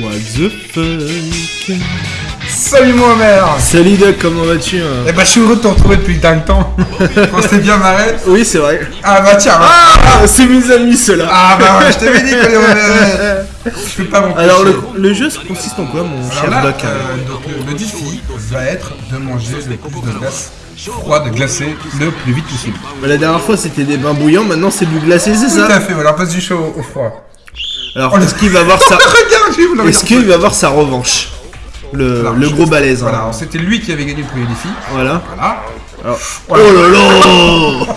What the fuck? Salut mon Homer Salut Doc, comment vas-tu hein? Eh bah je suis heureux de te retrouver depuis tant de temps. On s'est bien marré. Oui, c'est vrai. Ah bah tiens. Ah, c'est mes amis ceux-là. Ah bah ouais, je t'avais dit que les Je peux pas. Alors le, le jeu consiste en quoi mon Alors cher là, Doc? euh, donc, le, le défi va être de manger le plus de glace froide, glacée, le plus vite possible. Bah, La dernière fois c'était des bains bouillants, maintenant c'est du glacé, c'est Tout ça? à fait, voilà, on passe du chaud au, au froid. Alors est-ce qu'il va avoir sa... Regarde, Est-ce qu'il va avoir sa revanche le, Alors, le gros balèze. hein. Voilà, c'était lui qui avait gagné le premier défi. Voilà. Voilà. Alors-. Oh là là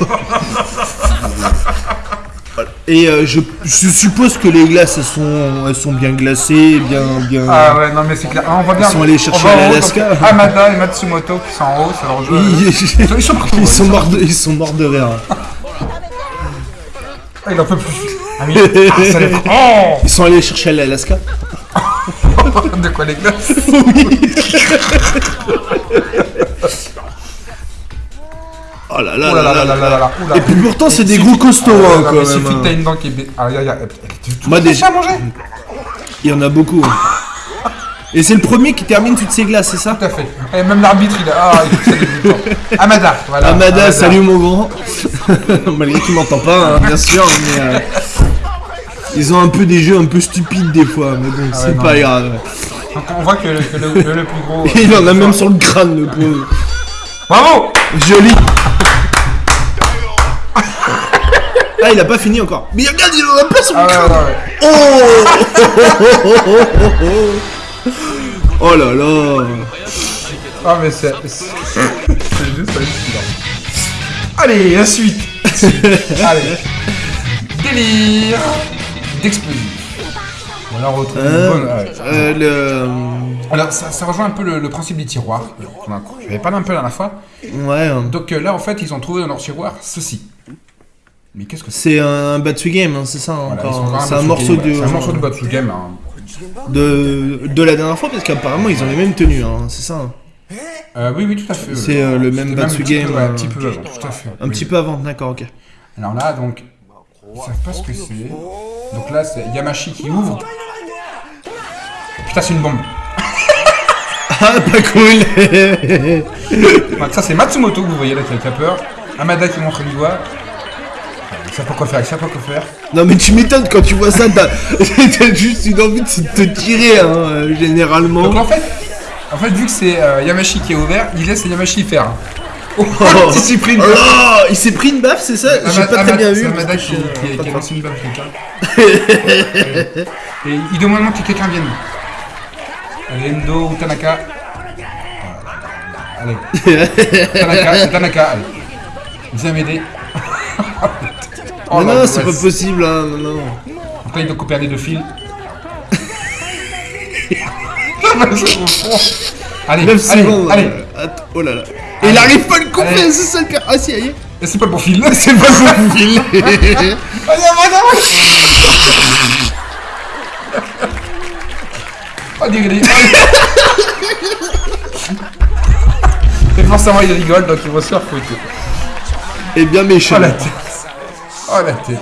Et euh, je, je suppose que les glaces elles sont, elles sont bien glacées, bien, bien. Ah ouais, non mais c'est clair. Ah, on voit bien. Ils sont allés chercher va l'Alaska. Amada et Matsumoto qui sont en haut, c'est leur jeu. Ils, Ils sont partout. ils sont morts de, ils sont morts de rire. Ah, il en peut plus. Ah, mais... ah, ça les... Oh Ils sont allés chercher l'Alaska. De quoi les glaces Oh là là Oh là là là là là. Et puis pourtant c'est des goûts costauds Ah, hein, non, quand mais même. suffit que t'as hein. une dent qui est... Tu Moi, à manger Il y en a beaucoup. hein. Et c'est le premier qui termine toutes ces glaces, c'est ça Tout à fait. Et même l'arbitre, il a... Ah, il dégoûtant. Amada, voilà. Amada, salut mon grand. Malgré qu'il m'entend pas, hein, bien sûr, mais euh, ils ont un peu des jeux un peu stupides des fois, mais bon, c'est non, pas mais- grave. Donc on voit que le, que le, plus gros... euh, Il en a même sur le crâne, le pauvre. Bravo Joli. Ah, il a pas fini encore. Mais regarde, il en a pas sur le Ah crâne. ouais, ouais. Oh Oh là là Ah mais c'est... C'est juste hallucinant. Allez, la suite Allez. Délire d'explosif. Voilà, on retrouve une Euh, bonne... ouais. euh, le... Alors, ça, ça rejoint un peu le, le principe des tiroirs. Je vais parlé un peu la dernière fois. Ouais, hein. Donc euh, là, en fait, ils ont trouvé dans leur tiroir ceci. Mais qu'est-ce que c'est? C'est un Batsu Game, hein, c'est ça Voilà, encore. C'est un morceau Game, de, C'est un morceau de Batsu Game. hein. De de la dernière fois parce qu'apparemment ils ont les mêmes tenues, hein, c'est ça. hein. Euh, oui, oui, tout à fait. C'est euh, le même C'était Batsu un petit Game, peu, euh, un petit peu avant, tout à fait. un petit peu avant, d'accord, ok. Alors là, donc, ils savent pas ce que c'est. Donc là, c'est Yamashi qui ouvre. Putain, c'est une bombe. Ah, pas cool ça, c'est Matsumoto que vous voyez là qui a peur. Amada qui montre du doigt. Savent pas quoi faire, ils savent pas quoi faire. Non mais tu m'étonnes quand tu vois ça, t'as juste une envie de te tirer, hein, euh, généralement. Donc en fait, en fait, vu que c'est euh, Yamashi qui est ouvert, il laisse Yamashi faire. Oh, Oh, il s'est pris une baffe. là, il s'est pris une baffe, c'est ça J'ai pas très bien c'est vu. Parce qui, a lancé une baffe quelqu'un. Et il demande que quelqu'un vienne. Allez, Endo ou Tanaka. Allez. Tanaka, Tanaka, allez. Viens m'aider. Oh, Non, la non, c'est pas angoisse. possible, hein, non, non. Là, il doit couper les deux fils. Allez, 9 allez, secondes. allez. euh, Oh là là. Et il arrive pas à le couper, c'est ça le cas. Ah si, aïe. Et c'est pas le bon fil. C'est pas son fil. Allez, allez, allez. Oh, dis. Et forcément, il rigole, donc il va se faire foutre. Et bien méchant. Oh. Oh la tête.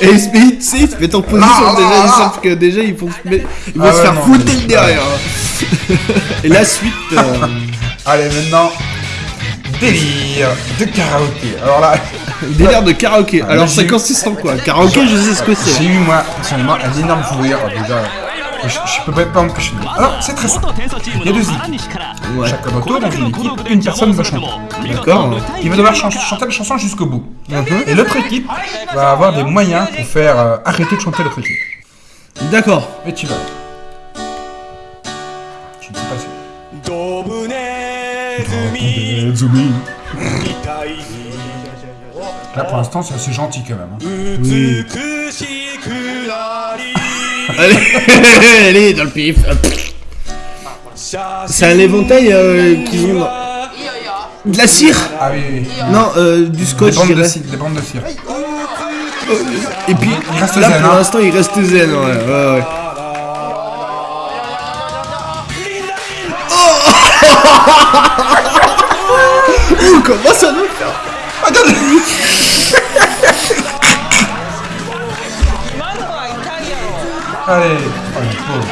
Et il se met, tu sais, met en position Ah, déjà, ah, ils ah. savent que déjà ils vont se, mettre- ils vont Ah se ouais, faire non, foutre le derrière. hein. Et la suite, euh, Allez, maintenant. Délire de karaoké. Alors là, délire de karaoké. Ah, Alors ça consiste en quoi Karaoké, je sais ce que j'ai c'est. eu moi, personnellement, un énorme fou rire déjà. Je, peux pas m'empêcher de Alors, c'est très simple. Il y a deux équipes. Ouais. Chaque moto, donc une équipe, une personne va chanter. D'accord. Il va devoir chanter la chanson jusqu'au bout. Mhm. Et l'autre équipe va avoir des moyens pour faire euh, arrêter de chanter l'autre équipe. D'accord. Et tu vas. Tu ne sais pas. Là, pour l'instant, c'est assez gentil quand même. Hein. Oui. Allez, allez, dans le pif. C'est un éventail euh, qu'ils ont. dans- De la cire Ah oui, oui, oui. Non, euh, du Des scotch, je bandes, de dirais. cire, des bandes de cire. Et puis, Il reste là zen, pour hein. l'instant, il reste zen, ouais, ouais, ouais. Oh, comment ça doit faire Allez Oh, le pauvre.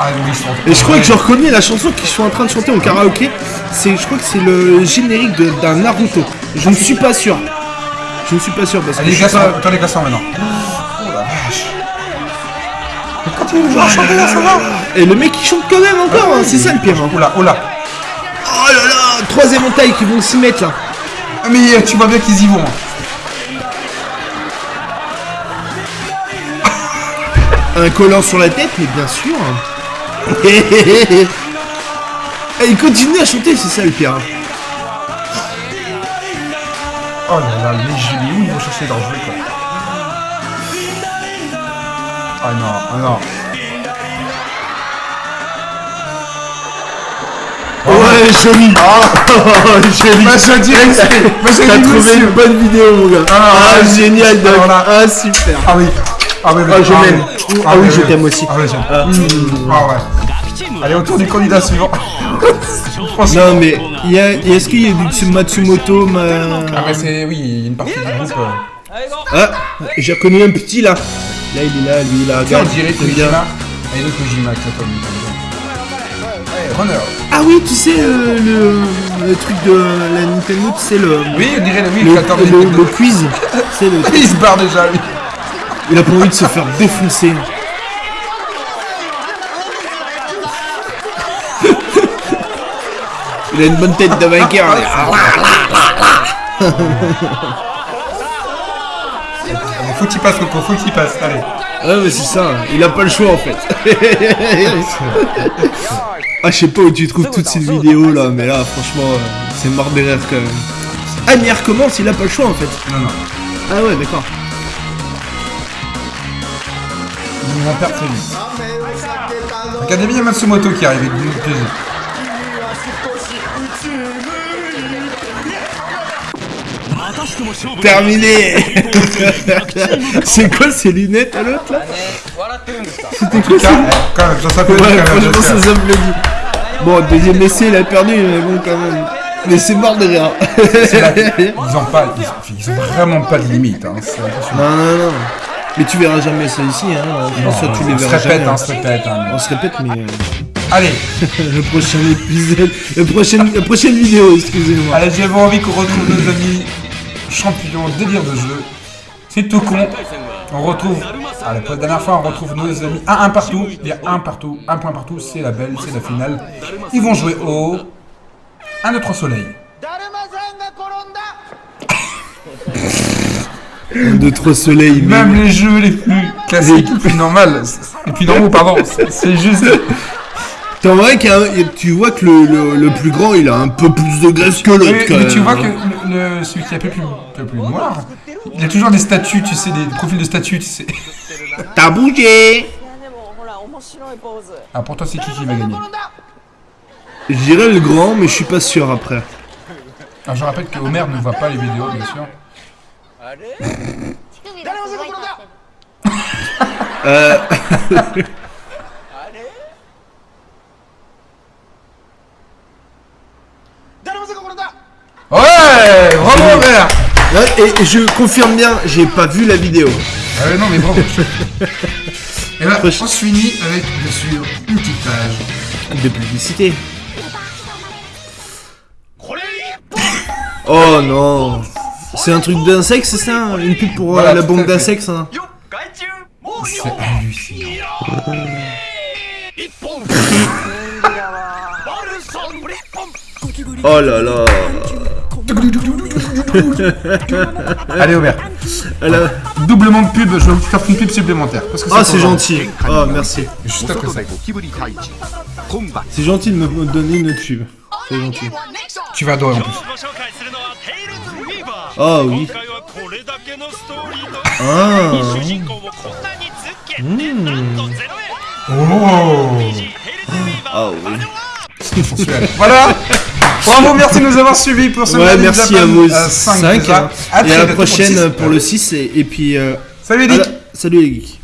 Ah oui, Et je crois que je reconnais la chanson qu'ils sont en train de chanter au karaoké. C'est, je crois que c'est le générique de- d'un Naruto. Je ne suis pas sûr. Je ne suis pas sûr parce que Allez, je pas... les maintenant. Oh la vache. Mais de chanter là, ça va Et le mec il chante quand même encore, hein, c'est ça le pire. hein. Oula, oula. Entaille qui vont s'y mettre là. Ah, Mais euh, tu vois bien qu'ils y vont. hein. Un collant sur la tête, mais bien sûr. Et il continue à chanter, c'est ça le pire. hein. Oh là là, les génies, où ils vont chercher leur quoi. Ah non, ah non. Joli. joli. Bah je dirais que c'est... Bah je T'as trouvé une bonne vidéo, mon gars. Ah, Ah, ouais. génial, Doc. Ah, super. Ah oui. Ah oui. Ah, je m'aime. Ah oui, je t'aime aussi. Ah oui. Mmh. Ah ouais. Allez, autour du candidat suivant. Non, mais est-ce qu'il y a du Tsu- Matsumoto ma... Ah mais c'est... Oui, il y a une partie du groupe... Ah, j'ai reconnu un petit là. Là, il est là, lui, là. Sais, on dirait. Kojima. Et le Kojima, que ça runner. Ah oui, tu sais, euh, le, le truc de la Nintendo, tu sais, le, Oui, on dirait le oui, le, le 14 le, le quiz. C'est le... Il se barre déjà, lui. Il a pas envie de se faire défoncer. Il a une bonne tête de vainqueur. Faut qu'il passe, Coco, faut qu'il passe. Allez. Ah mais c'est ça, il a pas le choix en fait. Ah je sais pas où tu trouves toutes ces vidéos là, mais là franchement euh, c'est mort de rire quand même. Ah mais il recommence, il a pas le choix en fait. Non, non. Ah ouais d'accord. Il va perdre très vite. Regardez bien, il y a Matsumoto qui arrive avec du plaisir. Terminé C'est quoi ces lunettes à l'autre là C'était quoi ça eh, quand même, ça s'appelle Ouais quand même. franchement ça s'applaudit. Bon deuxième essai il a perdu mais bon quand même. Mais c'est mort de rire. Ils ont pas, ils, ils ont vraiment pas de limite. Hein. Non non non. Mais tu verras jamais ça ici hein. François tu les on se verras répète, jamais. hein, on se répète. hein. On se répète mais... euh, Allez, le prochain épisode, la prochaine, la prochaine vidéo, excusez-moi. allez, j'avais envie qu'on retrouve nos amis champions délire de jeu. C'est tout con. On retrouve. Ah, la dernière fois, on retrouve nos amis. Un, un partout. Il y a un partout. Un point partout. C'est la belle, c'est la finale. Ils vont jouer au. 1, 2, 3 soleil. 2, 3 soleils, mais... Même les jeux les plus classiques, les plus normales, les plus normaux, pardon, c'est juste. T'en qu'il a un- tu vois que le, le, le plus grand, il a un peu plus de graisse que l'autre, Mais, même. tu vois que le, le- celui qui est un peu plus, un peu plus noir, il a toujours des statues, tu sais, des profils de statues, tu sais. T'as bougé Ah, pour toi, c'est Chichi qui va gagner. J'irai le grand, mais je suis pas sûr après. Ah, je rappelle que Homer ne voit pas les vidéos, bien sûr. Allez euh... ouais Bravo Homer Et je confirme bien, j'ai pas vu la vidéo. Ah, ouais, non, mais bravo Et là, Proche- on se finit avec, bien sûr, une petite page. De publicité. Oh non C'est un truc d'insectes, c'est ça hein Une pub pour euh, Voilà, la fait. d'insectes hein C'est hallucinant. Oh là là Allez, Aubert. Doublement de pub, je vais vous faire une pub supplémentaire. Ah, c'est gentil. Oh, merci. Juste après ça. C'est gentil de me donner une pub. C'est gentil. Tu vas adorer en plus. Ah oui. Ah. Hmm. Oh. Ah, oui. voilà Bravo, merci de nous avoir suivis pour ce Ouais merci Japan, à vous euh, 5 5 déjà. À Et très à la pour prochaine 6. pour le 6 et, et puis... euh, Salut la- Salut les geeks